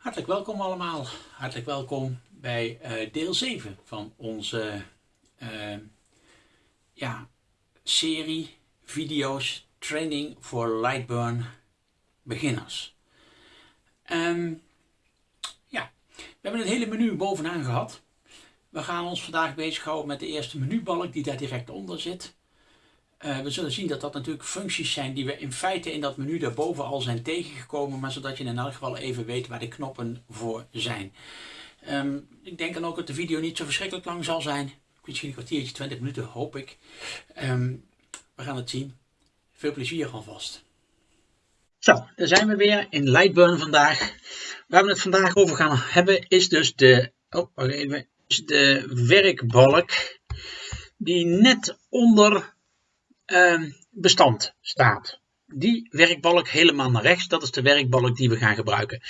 Hartelijk welkom allemaal. Hartelijk welkom bij uh, deel 7 van onze uh, ja, serie video's Training voor Lightburn beginners. Um, ja, we hebben het hele menu bovenaan gehad. We gaan ons vandaag bezighouden met de eerste menubalk die daar direct onder zit. Uh, we zullen zien dat dat natuurlijk functies zijn die we in feite in dat menu daarboven al zijn tegengekomen, maar zodat je in elk geval even weet waar de knoppen voor zijn. Um, ik denk dan ook dat de video niet zo verschrikkelijk lang zal zijn. Misschien een kwartiertje, 20 minuten hoop ik. Um, we gaan het zien. Veel plezier alvast. Zo, daar zijn we weer in Lightburn vandaag. Waar we het vandaag over gaan hebben is dus de, oh, even, de werkbalk die net onder uh, bestand staat. Die werkbalk helemaal naar rechts, dat is de werkbalk die we gaan gebruiken.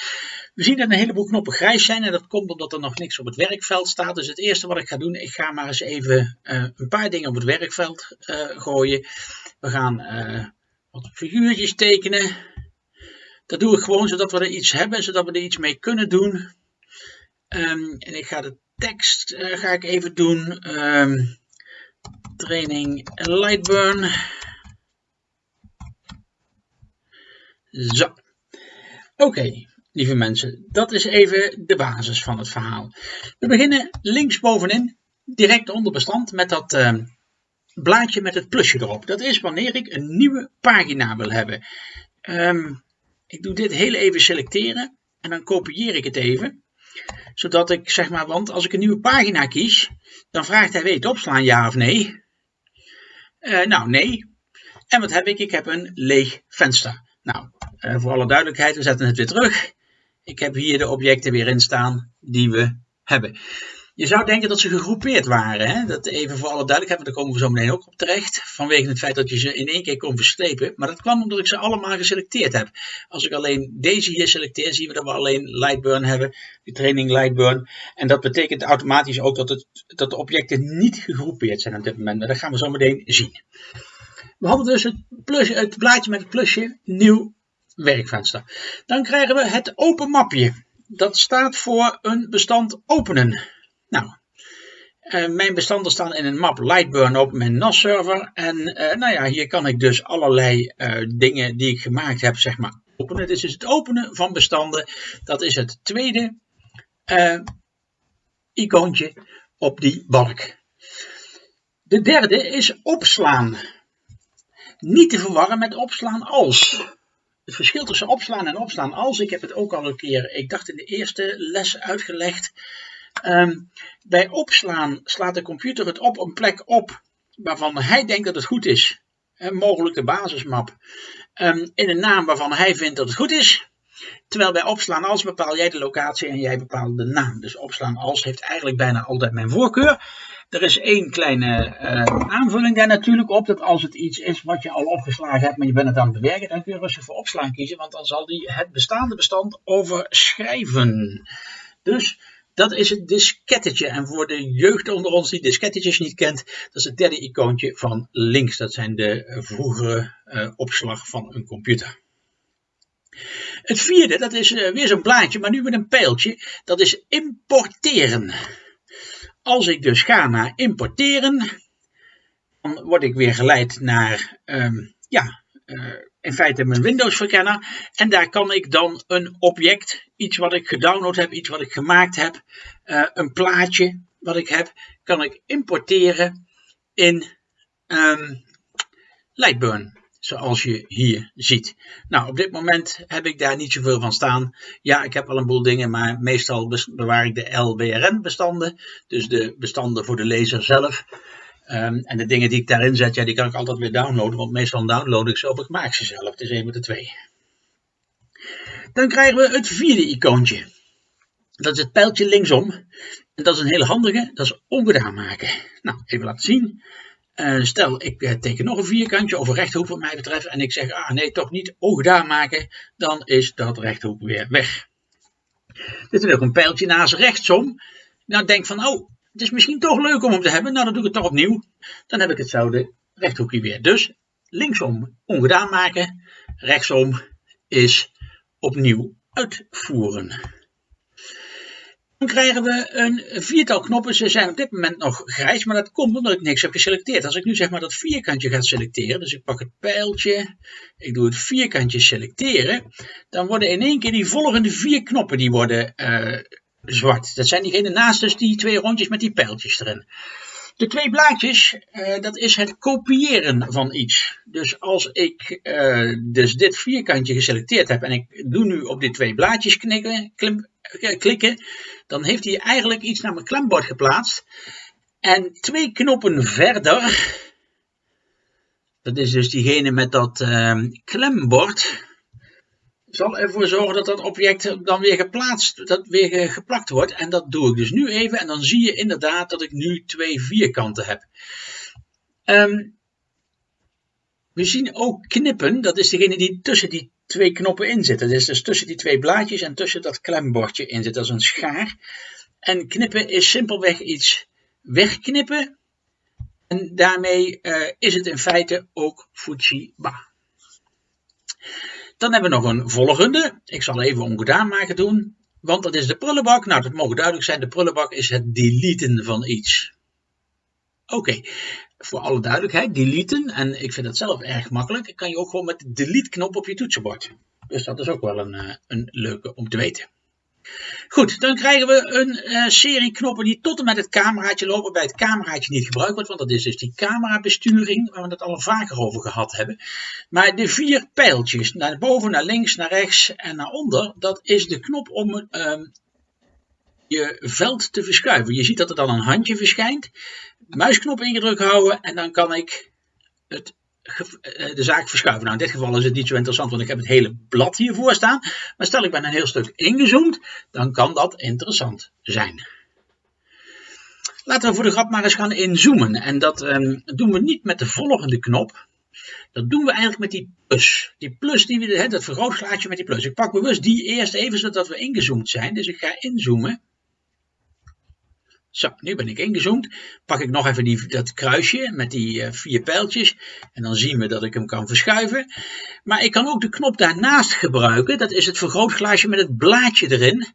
We zien dat een heleboel knoppen grijs zijn en dat komt omdat er nog niks op het werkveld staat. Dus het eerste wat ik ga doen, ik ga maar eens even uh, een paar dingen op het werkveld uh, gooien. We gaan uh, wat figuurtjes tekenen. Dat doe ik gewoon zodat we er iets hebben, zodat we er iets mee kunnen doen. Um, en ik ga de tekst ga ik even doen. Um, training Lightburn. Zo. Oké, lieve mensen, dat is even de basis van het verhaal. We beginnen linksbovenin, direct onder bestand, met dat uh, blaadje met het plusje erop. Dat is wanneer ik een nieuwe pagina wil hebben. Um, ik doe dit heel even selecteren en dan kopieer ik het even zodat ik zeg maar, want als ik een nieuwe pagina kies, dan vraagt hij, weet opslaan ja of nee? Uh, nou, nee. En wat heb ik? Ik heb een leeg venster. Nou, uh, voor alle duidelijkheid, we zetten het weer terug. Ik heb hier de objecten weer in staan die we hebben. Je zou denken dat ze gegroepeerd waren. Hè? Dat even voor alle duidelijkheid, want daar komen we zo meteen ook op terecht. Vanwege het feit dat je ze in één keer kon verslepen. Maar dat kwam omdat ik ze allemaal geselecteerd heb. Als ik alleen deze hier selecteer, zien we dat we alleen Lightburn hebben. De training Lightburn. En dat betekent automatisch ook dat, het, dat de objecten niet gegroepeerd zijn op dit moment. Maar dat gaan we zo meteen zien. We hadden dus het, plus, het blaadje met het plusje, nieuw werkvenster. Dan krijgen we het open mapje. Dat staat voor een bestand openen. Nou, uh, mijn bestanden staan in een map Lightburn op mijn NAS server. En uh, nou ja, hier kan ik dus allerlei uh, dingen die ik gemaakt heb, zeg maar, openen. Dit is het openen van bestanden. Dat is het tweede icoontje op die balk. De derde is opslaan. Niet te verwarren met opslaan als. Het verschil tussen opslaan en opslaan als, ik heb het ook al een keer, ik dacht in de eerste les uitgelegd. Um, bij opslaan slaat de computer het op een plek op waarvan hij denkt dat het goed is. Mogelijk de basismap. Um, in een naam waarvan hij vindt dat het goed is. Terwijl bij opslaan als bepaal jij de locatie en jij bepaalt de naam. Dus opslaan als heeft eigenlijk bijna altijd mijn voorkeur. Er is één kleine uh, aanvulling daar natuurlijk op. Dat als het iets is wat je al opgeslagen hebt, maar je bent het aan het bewerken, dan kun je rustig voor opslaan kiezen. Want dan zal die het bestaande bestand overschrijven. Dus dat is het diskettetje. En voor de jeugd onder ons die diskettetjes niet kent, dat is het derde icoontje van links. Dat zijn de vroegere uh, opslag van een computer. Het vierde, dat is uh, weer zo'n blaadje, maar nu met een pijltje. Dat is importeren. Als ik dus ga naar importeren, dan word ik weer geleid naar um, ja, uh, in feite mijn Windows verkenner. En daar kan ik dan een object, iets wat ik gedownload heb, iets wat ik gemaakt heb, uh, een plaatje wat ik heb, kan ik importeren in um, Lightburn. Zoals je hier ziet. Nou, op dit moment heb ik daar niet zoveel van staan. Ja, ik heb al een boel dingen, maar meestal bewaar ik de LBRN bestanden. Dus de bestanden voor de lezer zelf. Um, en de dingen die ik daarin zet, ja, die kan ik altijd weer downloaden, want meestal download ik ze of ik maak ze zelf. Het is een met de twee. Dan krijgen we het vierde icoontje. Dat is het pijltje linksom. En dat is een hele handige, dat is ongedaan maken. Nou, even laten zien. Uh, stel, ik uh, teken nog een vierkantje of een rechthoek wat mij betreft. En ik zeg, ah nee, toch niet ongedaan maken. Dan is dat rechthoek weer weg. Dit is ook een pijltje naast rechtsom. Nou, denk van, oh, het is misschien toch leuk om hem te hebben. Nou, dan doe ik het toch opnieuw. Dan heb ik hetzelfde rechthoekje weer. Dus linksom ongedaan maken. Rechtsom is opnieuw uitvoeren. Dan krijgen we een viertal knoppen. Ze zijn op dit moment nog grijs, maar dat komt omdat ik niks heb geselecteerd. Als ik nu zeg maar dat vierkantje ga selecteren, dus ik pak het pijltje, ik doe het vierkantje selecteren, dan worden in één keer die volgende vier knoppen die worden uh, zwart. Dat zijn diegene naast dus die twee rondjes met die pijltjes erin. De twee blaadjes, uh, dat is het kopiëren van iets. Dus als ik uh, dus dit vierkantje geselecteerd heb en ik doe nu op die twee blaadjes knikken, klim, klikken, dan heeft hij eigenlijk iets naar mijn klembord geplaatst. En twee knoppen verder, dat is dus diegene met dat uh, klembord, zal ervoor zorgen dat dat object dan weer geplaatst, dat weer geplakt wordt. En dat doe ik dus nu even en dan zie je inderdaad dat ik nu twee vierkanten heb. Um, we zien ook knippen, dat is degene die tussen die twee knoppen in zitten. Dat is dus tussen die twee blaadjes en tussen dat klembordje in zit, als een schaar. En knippen is simpelweg iets wegknippen. En daarmee uh, is het in feite ook Fujiba. Dan hebben we nog een volgende. Ik zal even ongedaan maken doen. Want dat is de prullenbak. Nou, dat mogen duidelijk zijn. De prullenbak is het deleten van iets. Oké, voor alle duidelijkheid, deleten. En ik vind dat zelf erg makkelijk. Kan je ook gewoon met de delete knop op je toetsenbord. Dus dat is ook wel een, eh, een leuke om te weten. Goed, dan krijgen we een uh, serie knoppen die tot en met het cameraatje lopen. Bij het cameraatje niet gebruikt wordt, want dat is dus die camerabesturing waar we het al vaker over gehad hebben. Maar de vier pijltjes, naar boven, naar links, naar rechts en naar onder, dat is de knop om uh, je veld te verschuiven. Je ziet dat er dan een handje verschijnt. Muisknop ingedrukt houden en dan kan ik het eh, de zaak verschuiven. Nou, in dit geval is het niet zo interessant, want ik heb het hele blad hiervoor staan. Maar stel ik ben een heel stuk ingezoomd, dan kan dat interessant zijn. Laten we voor de grap maar eens gaan inzoomen. En dat um, doen we niet met de volgende knop. Dat doen we eigenlijk met die plus. Die plus, die we, dat vergrootglaasje met die plus. Ik pak bewust die eerst even, zodat we ingezoomd zijn. Dus ik ga inzoomen. Zo, nu ben ik ingezoomd. Pak ik nog even die, dat kruisje met die uh, vier pijltjes. En dan zien we dat ik hem kan verschuiven. Maar ik kan ook de knop daarnaast gebruiken. Dat is het vergrootglaasje met het blaadje erin.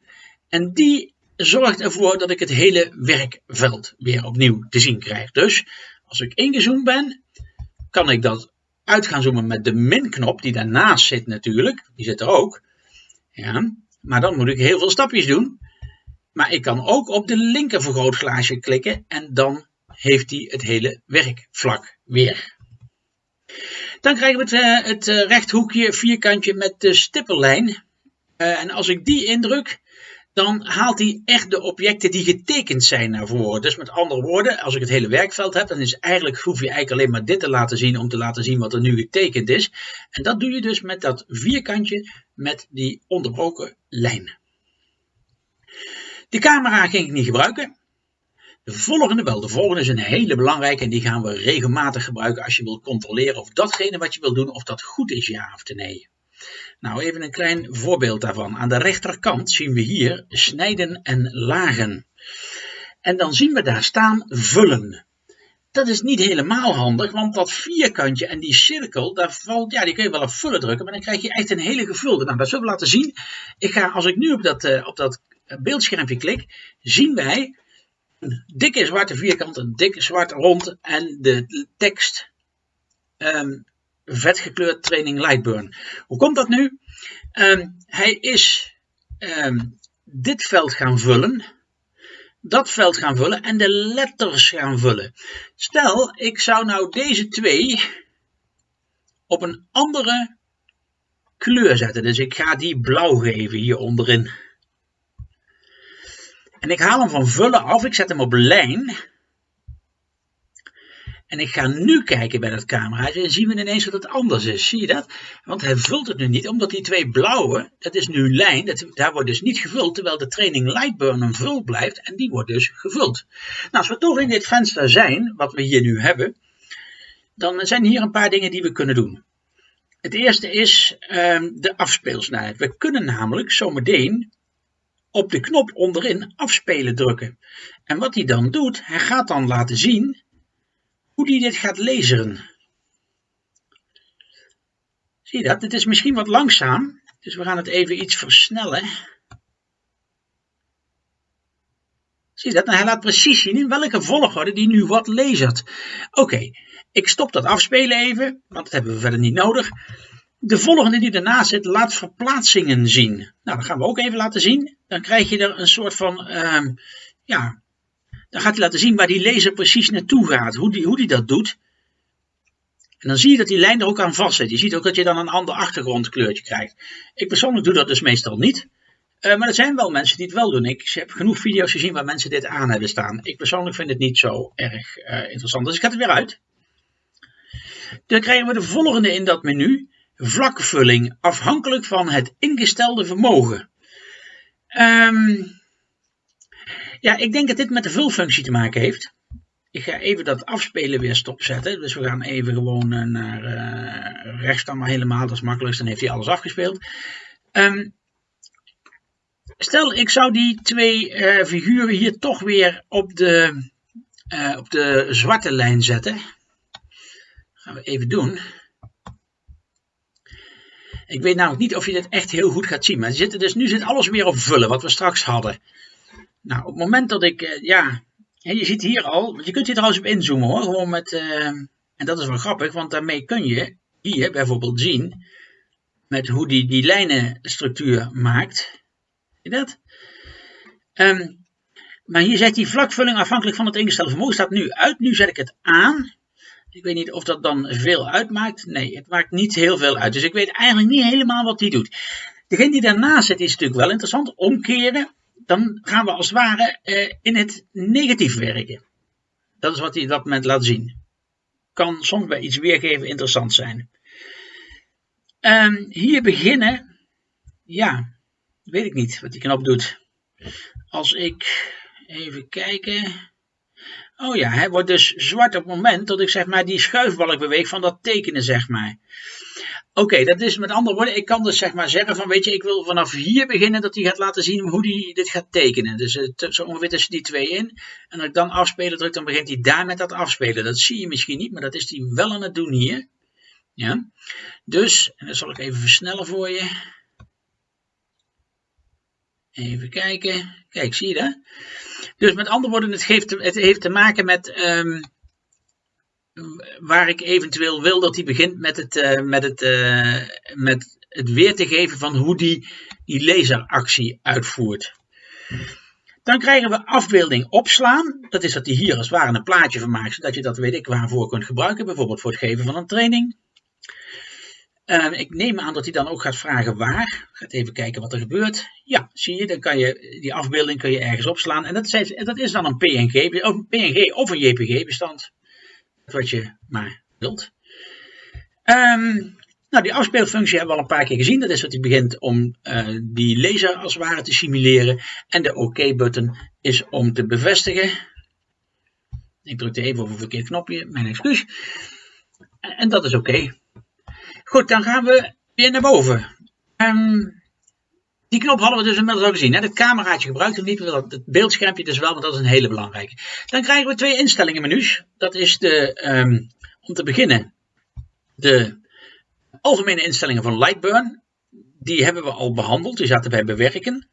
En die zorgt ervoor dat ik het hele werkveld weer opnieuw te zien krijg. Dus als ik ingezoomd ben, kan ik dat uit gaan zoomen met de min-knop die daarnaast zit natuurlijk. Die zit er ook. Ja, maar dan moet ik heel veel stapjes doen. Maar ik kan ook op de linker vergrootglaasje klikken en dan heeft hij het hele werkvlak weer. Dan krijgen we het, uh, het uh, rechthoekje vierkantje met de stippellijn. Uh, en als ik die indruk, dan haalt hij echt de objecten die getekend zijn naar voren. Dus met andere woorden, als ik het hele werkveld heb, dan is eigenlijk, hoef je eigenlijk alleen maar dit te laten zien om te laten zien wat er nu getekend is. En dat doe je dus met dat vierkantje met die onderbroken lijnen. De camera ging ik niet gebruiken. De volgende wel. De volgende is een hele belangrijke en die gaan we regelmatig gebruiken als je wilt controleren of datgene wat je wilt doen, of dat goed is ja of nee. Nou, even een klein voorbeeld daarvan. Aan de rechterkant zien we hier snijden en lagen. En dan zien we daar staan vullen. Dat is niet helemaal handig, want dat vierkantje en die cirkel, daar valt, ja, die kun je wel op vullen drukken, maar dan krijg je echt een hele gevulde. Nou, dat zullen we laten zien. Ik ga, als ik nu op dat, uh, op dat beeldschermpje klik, zien wij een dikke zwarte vierkant, een dikke zwart rond en de tekst um, vet gekleurd training Lightburn. Hoe komt dat nu? Um, hij is um, dit veld gaan vullen, dat veld gaan vullen en de letters gaan vullen. Stel, ik zou nou deze twee op een andere kleur zetten. Dus ik ga die blauw geven hier onderin. En ik haal hem van vullen af, ik zet hem op lijn. En ik ga nu kijken bij dat cameraatje en zien we ineens dat het anders is. Zie je dat? Want hij vult het nu niet, omdat die twee blauwe, dat is nu lijn, dat, daar wordt dus niet gevuld, terwijl de training Lightburn een vul blijft en die wordt dus gevuld. Nou, als we toch in dit venster zijn, wat we hier nu hebben, dan zijn hier een paar dingen die we kunnen doen. Het eerste is um, de afspeelsnelheid. We kunnen namelijk zometeen op de knop onderin afspelen drukken. En wat hij dan doet, hij gaat dan laten zien hoe hij dit gaat lezen. Zie je dat? Het is misschien wat langzaam, dus we gaan het even iets versnellen. Zie je dat? Nou, hij laat precies zien in welke volgorde die nu wat lasert. Oké, ik stop dat afspelen even, want dat hebben we verder niet nodig. De volgende die ernaast zit, laat verplaatsingen zien. Nou, dat gaan we ook even laten zien. Dan krijg je er een soort van, uh, ja, dan gaat hij laten zien waar die laser precies naartoe gaat, hoe die, hoe die dat doet. En dan zie je dat die lijn er ook aan vast zit. Je ziet ook dat je dan een ander achtergrondkleurtje krijgt. Ik persoonlijk doe dat dus meestal niet. Uh, maar er zijn wel mensen die het wel doen. Ik heb genoeg video's gezien waar mensen dit aan hebben staan. Ik persoonlijk vind het niet zo erg uh, interessant. Dus ik ga het weer uit. Dan krijgen we de volgende in dat menu. Vlakvulling, afhankelijk van het ingestelde vermogen. Um, ja, ik denk dat dit met de vulfunctie te maken heeft. Ik ga even dat afspelen weer stopzetten. Dus we gaan even gewoon uh, naar uh, rechts dan maar helemaal. Dat is makkelijkst. Dan heeft hij alles afgespeeld. Um, stel, ik zou die twee uh, figuren hier toch weer op de, op de zwarte lijn zetten. Dat gaan we even doen. Ik weet namelijk niet of je dit echt heel goed gaat zien. Maar zitten dus, nu zit alles weer op vullen, wat we straks hadden. Nou, op het moment dat ik, uh, ja, je ziet hier al, je kunt hier trouwens op inzoomen hoor, gewoon met, uh, en dat is wel grappig, want daarmee kun je hier bijvoorbeeld zien, met hoe die die lijnenstructuur maakt. Zie je dat? Um, maar hier zet die vlakvulling afhankelijk van het ingestelde vermogen staat nu uit. Nu zet ik het aan. Ik weet niet of dat dan veel uitmaakt. Nee, het maakt niet heel veel uit. Dus ik weet eigenlijk niet helemaal wat die doet. Degene die daarnaast zit is natuurlijk wel interessant. Omkeren dan gaan we als het ware uh, in het negatief werken. Dat is wat hij dat moment laat zien. Kan soms bij iets weergeven interessant zijn. Um, hier beginnen, ja, weet ik niet wat die knop doet. Als ik even kijken. Oh ja, hij wordt dus zwart op het moment dat ik zeg maar die schuifbalk beweeg van dat tekenen zeg maar. Oké, dat is met andere woorden, ik kan dus zeg maar zeggen van, weet je, ik wil vanaf hier beginnen dat hij gaat laten zien hoe hij dit gaat tekenen. Dus uh, zo ongeveer tussen die twee in. En als ik dan afspelen druk, dan begint hij daar met dat afspelen. Dat zie je misschien niet, maar dat is hij wel aan het doen hier. Ja, dus, en dat zal ik even versnellen voor je. Even kijken. Kijk, zie je dat? Dus met andere woorden, het, het heeft te maken met... Um, waar ik eventueel wil dat hij begint met het, uh, met het, uh, met het weer te geven van hoe die, die laseractie uitvoert. Dan krijgen we afbeelding opslaan. Dat is dat hij hier als het ware een plaatje van maakt, zodat je dat weet ik waarvoor kunt gebruiken. Bijvoorbeeld voor het geven van een training. Uh, ik neem aan dat hij dan ook gaat vragen waar. Gaat even kijken wat er gebeurt. Ja, zie je, dan kan je die afbeelding kun je ergens opslaan. En dat is, dat is dan een PNG, of een PNG of een JPG bestand wat je maar wilt. Um, nou, die afspeelfunctie hebben we al een paar keer gezien. Dat is dat hij begint om uh, die laser als het ware te simuleren. En de OK-button is om te bevestigen. Ik drukte even op een verkeerd knopje, mijn excuus. En dat is oké. Goed, dan gaan we weer naar boven. Um, die knop hadden we dus inmiddels al gezien. Hè? Het cameraatje gebruikt hem niet, het beeldschermpje dus wel, want dat is een hele belangrijke. Dan krijgen we twee instellingen menus. Dat is de, um, om te beginnen, de algemene instellingen van Lightburn. Die hebben we al behandeld, die zaten bij bewerken.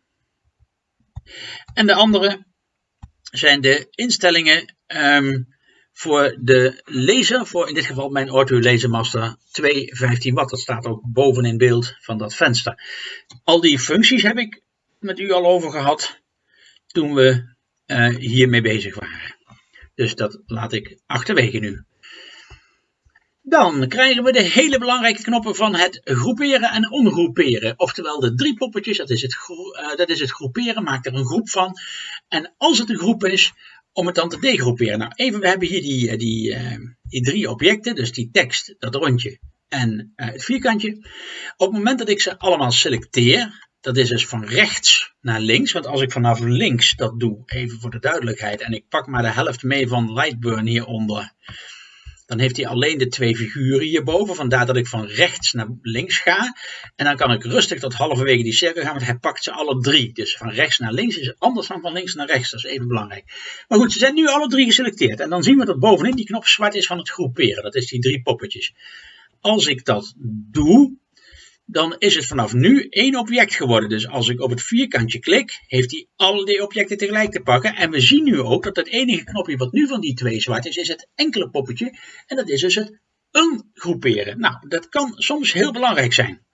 En de andere zijn de instellingen um, voor de laser, voor in dit geval mijn Ortu Lasermaster 215 watt. Dat staat ook boven in beeld van dat venster. Al die functies heb ik met u al over gehad toen we uh, hiermee bezig waren. Dus dat laat ik achterwege nu. Dan krijgen we de hele belangrijke knoppen van het groeperen en ongroeperen. Oftewel de drie poppetjes, dat is het, uh, dat is het groeperen, maak er een groep van. En als het een groep is, om het dan te degroeperen. Nou, even, we hebben hier die, eh, die, uh, die drie objecten, dus die tekst, dat rondje en uh, het vierkantje. Op het moment dat ik ze allemaal selecteer, dat is dus van rechts naar links, want als ik vanaf links dat doe, even voor de duidelijkheid, en ik pak maar de helft mee van Lightburn hieronder, dan heeft hij alleen de twee figuren hierboven. Vandaar dat ik van rechts naar links ga. En dan kan ik rustig tot halverwege die cirkel gaan, want hij pakt ze alle drie. Dus van rechts naar links is anders dan van links naar rechts. Dat is even belangrijk. Maar goed, ze zijn nu alle drie geselecteerd. En dan zien we dat bovenin die knop zwart is van het groeperen. Dat is die drie poppetjes. Als ik dat doe, dan is het vanaf nu één object geworden. Dus als ik op het vierkantje klik, heeft hij alle die objecten tegelijk te pakken. En we zien nu ook dat het enige knopje wat nu van die twee zwart is, is het enkele poppetje. En dat is dus het ungroeperen. Nou, dat kan soms heel belangrijk zijn.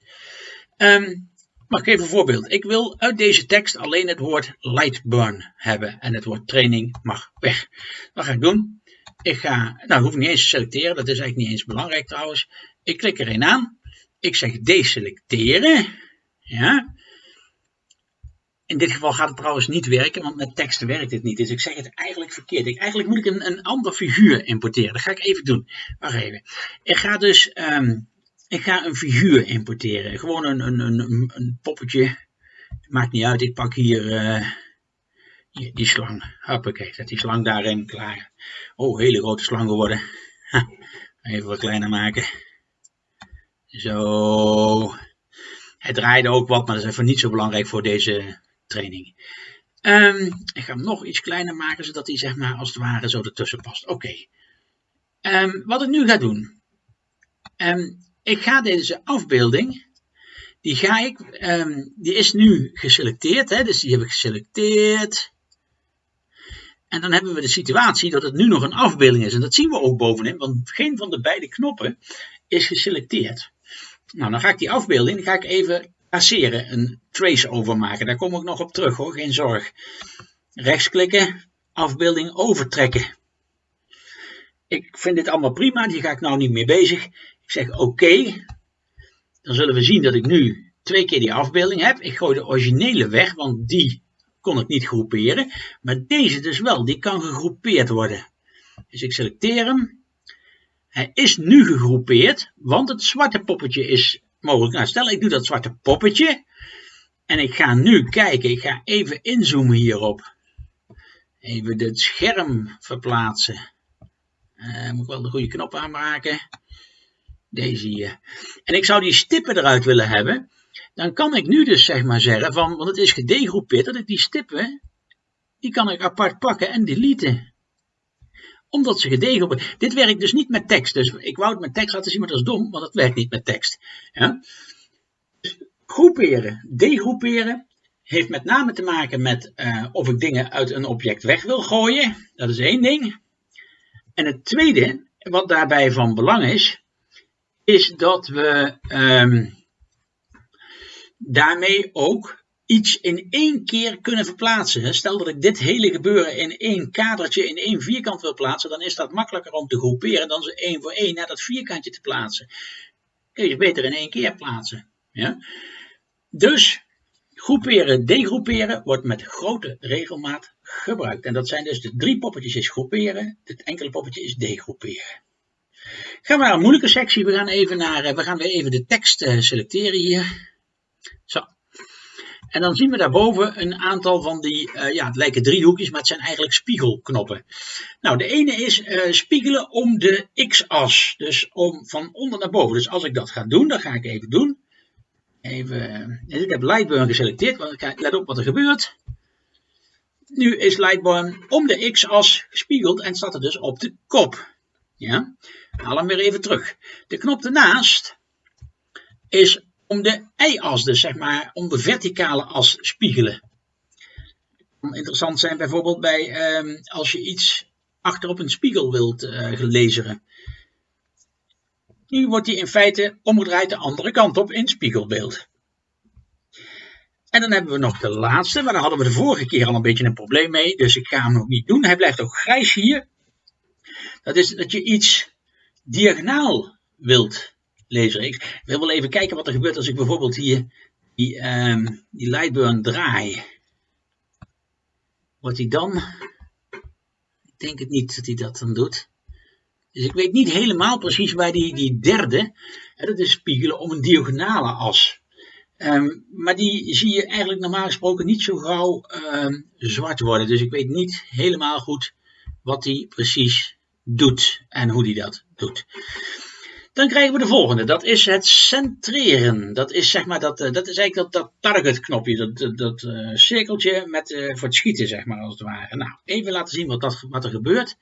Um, mag ik even een voorbeeld? Ik wil uit deze tekst alleen het woord Lightburn hebben. En het woord training mag weg. Wat ga ik doen? Ik ga, nou hoef ik niet eens te selecteren, dat is eigenlijk niet eens belangrijk trouwens. Ik klik er aan. Ik zeg deselecteren. Ja. In dit geval gaat het trouwens niet werken, want met teksten werkt het niet. Dus ik zeg het eigenlijk verkeerd. Ik, eigenlijk moet ik een, een ander figuur importeren. Dat ga ik even doen. Wacht even. Ik ga dus um, ik ga een figuur importeren. Gewoon een, een, een, een poppetje. Maakt niet uit. Ik pak hier, hier die slang. Hoppakee, zet die slang daarin. Klaar. Oh, hele grote slang geworden. Even wat kleiner maken. Zo. Het draaide ook wat, maar dat is even niet zo belangrijk voor deze training. Um, ik ga hem nog iets kleiner maken, zodat hij zeg maar als het ware zo ertussen past. Oké. Um, wat ik nu ga doen. Um, ik ga deze afbeelding, die, ga ik, die is nu geselecteerd, hè, dus die heb ik geselecteerd. En dan hebben we de situatie dat het nu nog een afbeelding is. En dat zien we ook bovenin, want geen van de beide knoppen is geselecteerd. Nou, dan ga ik die afbeelding ga ik even traceren, een trace overmaken. Daar kom ik nog op terug hoor, geen zorg. Rechtsklikken, afbeelding overtrekken. Ik vind dit allemaal prima, die ga ik nou niet meer bezig. Ik zeg oké. Dan zullen we zien dat ik nu twee keer die afbeelding heb. Ik gooi de originele weg, want die kon ik niet groeperen. Maar deze dus wel, die kan gegroepeerd worden. Dus ik selecteer hem. Hij is nu gegroepeerd, want het zwarte poppetje is mogelijk. Nou, stel ik doe dat zwarte poppetje. En ik ga nu kijken, ik ga even inzoomen hierop. Even het scherm verplaatsen. Uh, moet ik wel de goede knop aanmaken. Deze hier. En ik zou die stippen eruit willen hebben. Dan kan ik nu dus zeg maar zeggen van, want het is gedegroepeerd, dat ik die stippen, die kan ik apart pakken en deleten. Omdat ze gedegroepeerd Dit werkt dus niet met tekst. Dus ik wou het met tekst laten zien, maar dat is dom, want het werkt niet met tekst. Ja? groeperen, degroeperen, heeft met name te maken met uh, of ik dingen uit een object weg wil gooien. Dat is één ding. En het tweede, wat daarbij van belang is, is dat we um, daarmee ook iets in één keer kunnen verplaatsen. Stel dat ik dit hele gebeuren in één kadertje, in één vierkant wil plaatsen, dan is dat makkelijker om te groeperen dan ze één voor één naar dat vierkantje te plaatsen. Kun je beter in één keer plaatsen. Ja? Dus groeperen, degroeperen wordt met grote regelmaat gebruikt. En dat zijn dus de drie poppetjes is groeperen, het enkele poppetje is degroeperen. Gaan we naar een moeilijke sectie. We gaan, even naar, eh, we gaan weer even de tekst eh, selecteren hier. En dan zien we daarboven een aantal van die, uh, ja, het lijken driehoekjes, maar het zijn eigenlijk spiegelknoppen. Nou, de ene is uh, spiegelen om de x-as, dus om van onder naar boven. Dus als ik dat ga doen, dat ga ik even doen. Even, ik heb Lightburn geselecteerd, want let op wat er gebeurt. Nu is Lightburn om de x-as gespiegeld en staat er dus op de kop. Ja, haal hem weer even terug. De knop ernaast is om de y-as, dus zeg maar om de verticale as spiegelen. kan interessant zijn bijvoorbeeld bij um, als je iets achter op een spiegel wilt uh, lezen. Nu wordt die in feite omgedraaid de andere kant op in spiegelbeeld. En dan hebben we nog de laatste, maar daar hadden we de vorige keer al een beetje een probleem mee, dus ik ga hem nog niet doen. Hij blijft ook grijs hier. Dat is dat je iets diagonaal wilt Ik wil wel even kijken wat er gebeurt als ik bijvoorbeeld hier die, um, die Lightburn draai. Wordt hij dan? Ik denk het niet dat hij dat dan doet. Dus ik weet niet helemaal precies waar die, die derde, hè, dat is spiegelen om een diagonale as. Um, maar die zie je eigenlijk normaal gesproken niet zo gauw um, zwart worden. Dus ik weet niet helemaal goed wat die precies doet en hoe die dat doet. Dan krijgen we de volgende, dat is het centreren. Dat is zeg maar dat, eh, dat is eigenlijk dat, target knopje, dat, dat, uh, cirkeltje met, uh, voor het schieten zeg maar als het ware. Nou, even laten zien wat, dat, wat er gebeurt.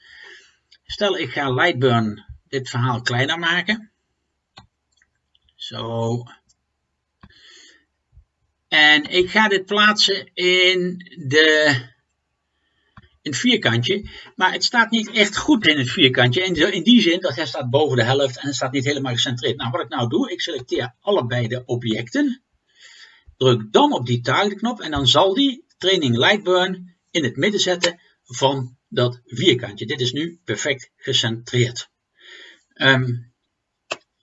Stel ik ga Lightburn dit verhaal kleiner maken. Zo. En ik ga dit plaatsen in, de, in vierkantje. Maar het staat niet echt goed in het vierkantje. In, in die zin dat hij staat boven de helft en het staat niet helemaal gecentreerd. Nou, wat ik nou doe, ik selecteer allebei de objecten. Druk dan op die targetknop en dan zal die training Lightburn in het midden zetten van dat vierkantje. Dit is nu perfect gecentreerd. Um,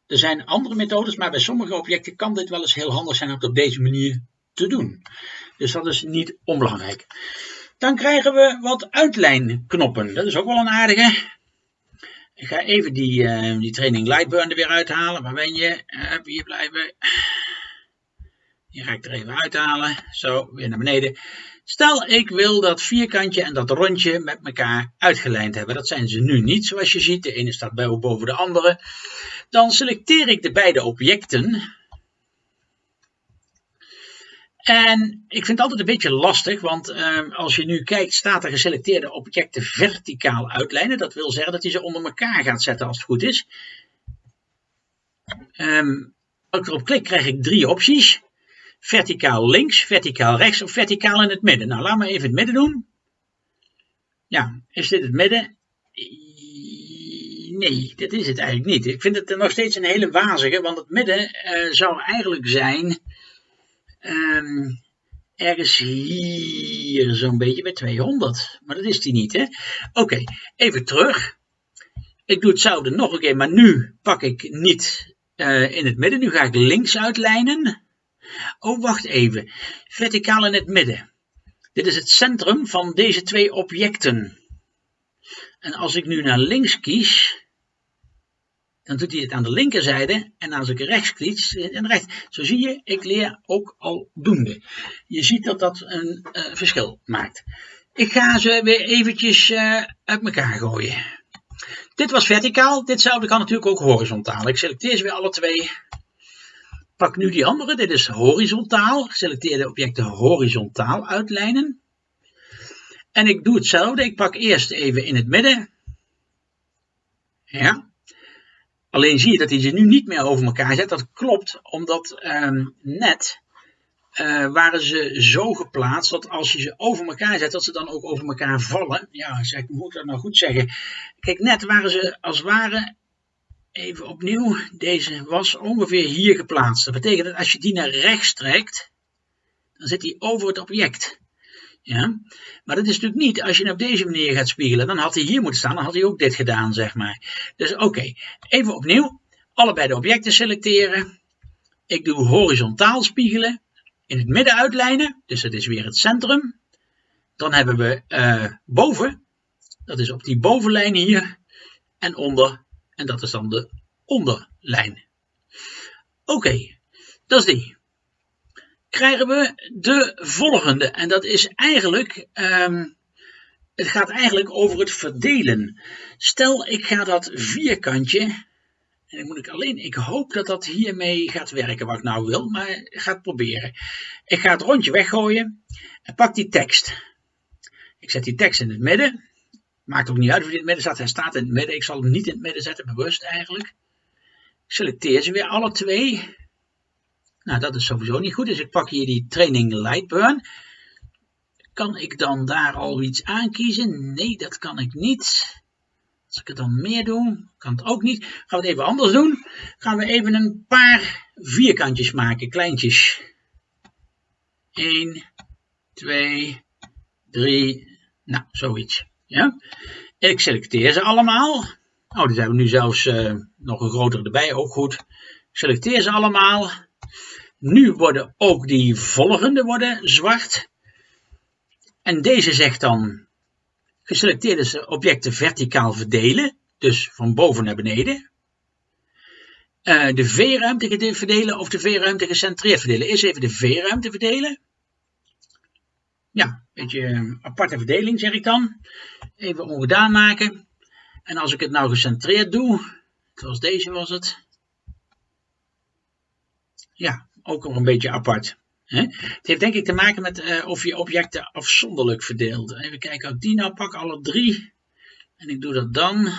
er zijn andere methodes, maar bij sommige objecten kan dit wel eens heel handig zijn om het op deze manier te doen. Dus dat is niet onbelangrijk. Dan krijgen we wat uitlijnknoppen. Dat is ook wel een aardige. Ik ga even die, uh, die training Lightburn er weer uithalen. Waar ben je? Uh, hier blijven. Hier ga ik er even uithalen. Zo, weer naar beneden. Stel, ik wil dat vierkantje en dat rondje met elkaar uitgelijnd hebben. Dat zijn ze nu niet, zoals je ziet. De ene staat boven de andere. Dan selecteer ik de beide objecten. En ik vind het altijd een beetje lastig, want um, als je nu kijkt, staat er geselecteerde objecten verticaal uitlijnen. Dat wil zeggen dat hij ze onder elkaar gaat zetten als het goed is. Um, als ik erop klik, krijg ik drie opties verticaal links, verticaal rechts of verticaal in het midden. Nou, laat me even het midden doen. Ja, is dit het midden? Nee, dit is het eigenlijk niet. Ik vind het nog steeds een hele wazige, want het midden uh, zou eigenlijk zijn um, ergens hier zo'n beetje bij 200. Maar dat is die niet, hè? Oké, even terug. Ik doe hetzelfde nog een keer, maar nu pak ik niet uh, in het midden. Nu ga ik links uitlijnen. Oh, wacht even. Verticaal in het midden. Dit is het centrum van deze twee objecten. En als ik nu naar links kies, dan doet hij het aan de linkerzijde. En als ik rechts kies, en rechts. Zo zie je, ik leer ook al doende. Je ziet dat dat een uh, verschil maakt. Ik ga ze weer eventjes uh, uit elkaar gooien. Dit was verticaal, ditzelfde kan natuurlijk ook horizontaal. Ik selecteer ze weer alle twee pak nu die andere, dit is horizontaal. Selecteer de objecten horizontaal uitlijnen. En ik doe hetzelfde, ik pak eerst even in het midden. Ja. Alleen zie je dat hij ze nu niet meer over elkaar zet. Dat klopt, omdat uh, net uh, waren ze zo geplaatst dat als je ze over elkaar zet, dat ze dan ook over elkaar vallen. Ja, zeg, moet ik dat nou goed zeggen? Kijk, net waren ze als het ware Even opnieuw, deze was ongeveer hier geplaatst. Dat betekent dat als je die naar rechts trekt, dan zit hij over het object. Ja? Maar dat is natuurlijk niet als je op deze manier gaat spiegelen. Dan had hij hier moeten staan, dan had hij ook dit gedaan, zeg maar. Dus oké, even opnieuw. Allebei de objecten selecteren. Ik doe horizontaal spiegelen. In het midden uitlijnen, dus dat is weer het centrum. Dan hebben we uh, boven, dat is op die bovenlijn hier. En onder en dat is dan de onderlijn. Oké, dat is die. Krijgen we de volgende. En dat is eigenlijk, um, het gaat eigenlijk over het verdelen. Stel ik ga dat vierkantje, en dan moet ik alleen, ik hoop dat dat hiermee gaat werken wat ik nou wil, maar ik ga het proberen. Ik ga het rondje weggooien en pak die tekst. Ik zet die tekst in het midden. Maakt ook niet uit of hij in het midden staat. Hij staat in het midden. Ik zal hem niet in het midden zetten, bewust eigenlijk. Ik selecteer ze weer alle twee. Nou, dat is sowieso niet goed. Dus ik pak hier die training Lightburn. Kan ik dan daar al iets aankiezen? Nee, dat kan ik niet. Als ik het dan meer doe, kan het ook niet. Gaan we het even anders doen. Gaan we even een paar vierkantjes maken, kleintjes. 1, 2, 3, nou, zoiets. Ja? Ik selecteer ze allemaal. Oh, die zijn we nu zelfs uh, nog een grotere erbij, ook goed. Selecteer ze allemaal. Nu worden ook die volgende worden zwart. En deze zegt dan geselecteerde objecten verticaal verdelen. Dus van boven naar beneden. Uh, de V-ruimte verdelen of de V-ruimte gecentreerd verdelen. Eerst even de V-ruimte verdelen. Ja, een beetje eh, aparte verdeling zeg ik dan. Even ongedaan maken. En als ik het nou gecentreerd doe, zoals deze was het. Ja, ook nog een beetje apart. Het heeft denk ik te maken met uh, of je objecten afzonderlijk verdeelt. Even kijken of ik die nou pak, alle drie. En ik doe dat dan.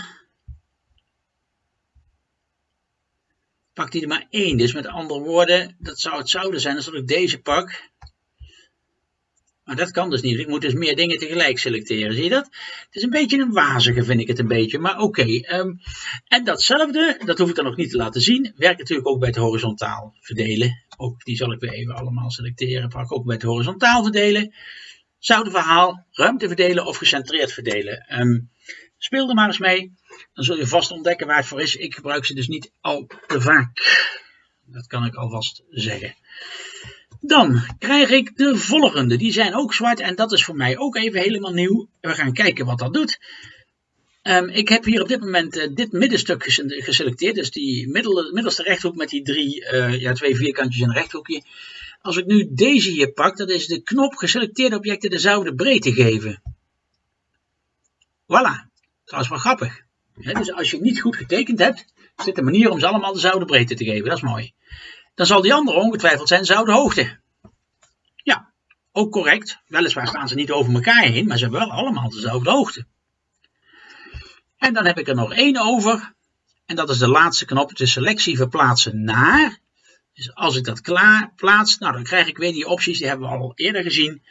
Pak die er maar één. Dus met andere woorden, dat zou het zouden zijn als ik deze pak. Maar dat kan dus niet. Ik moet dus meer dingen tegelijk selecteren. Zie je dat? Het is een beetje een wazige, vind ik het een beetje. Maar oké. Ehm, en datzelfde, dat hoef ik dan nog niet te laten zien, werkt natuurlijk ook bij het horizontaal verdelen. Ook die zal ik weer even allemaal selecteren. Pak ook bij het horizontaal verdelen. Zouden verhaal, ruimte verdelen of gecentreerd verdelen. Um, speel er maar eens mee. Dan zul je vast ontdekken waar het voor is. Ik gebruik ze dus niet al te vaak. Dat kan ik alvast zeggen. Dan krijg ik de volgende. Die zijn ook zwart en dat is voor mij ook even helemaal nieuw. We gaan kijken wat dat doet. Um, ik heb hier op dit moment uh, dit middenstuk geselecteerd. Dus die middel, middelste rechthoek met die drie, uh, ja, twee vierkantjes en een rechthoekje. Als ik nu deze hier pak, dat is de knop geselecteerde objecten dezelfde breedte geven. Voilà. Dat is wel grappig. dus als je niet goed getekend hebt, dit een manier om ze allemaal dezelfde breedte te geven. Dat is mooi. Dan zal die andere ongetwijfeld zijn dezelfde hoogte. Ja, ook correct. Weliswaar staan ze niet over elkaar heen, maar ze hebben wel allemaal dezelfde hoogte. En dan heb ik er nog één over. En dat is de laatste knop, de selectie verplaatsen naar. Dus als ik dat klaar plaats, nou dan krijg ik weer die opties, die hebben we al eerder gezien.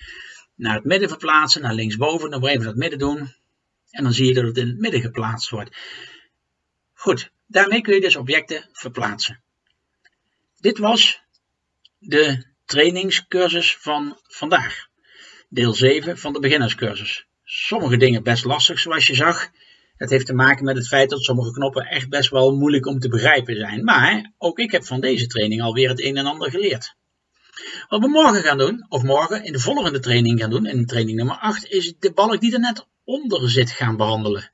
Naar het midden verplaatsen, naar linksboven, dan even dat midden doen. En dan zie je dat het in het midden geplaatst wordt. Goed, daarmee kun je dus objecten verplaatsen. Dit was de trainingscursus van vandaag. Deel 7 van de beginnerscursus. Sommige dingen best lastig zoals je zag. Het heeft te maken met het feit dat sommige knoppen echt best wel moeilijk om te begrijpen zijn. Maar ook ik heb van deze training alweer het een en ander geleerd. Wat we morgen gaan doen, of morgen in de volgende training gaan doen, in training nummer 8, is de balk die er net onder zit gaan behandelen.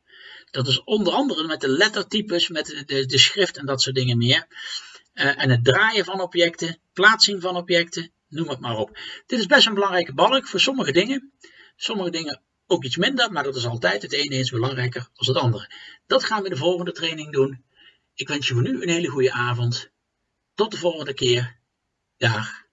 Dat is onder andere met de lettertypes, met de, de, de schrift en dat soort dingen meer. Uh, en het draaien van objecten, plaatsing van objecten, noem het maar op. Dit is best een belangrijke balk voor sommige dingen. Sommige dingen ook iets minder, maar dat is altijd het ene is belangrijker dan het andere. Dat gaan we in de volgende training doen. Ik wens je voor nu een hele goede avond. Tot de volgende keer. Dag.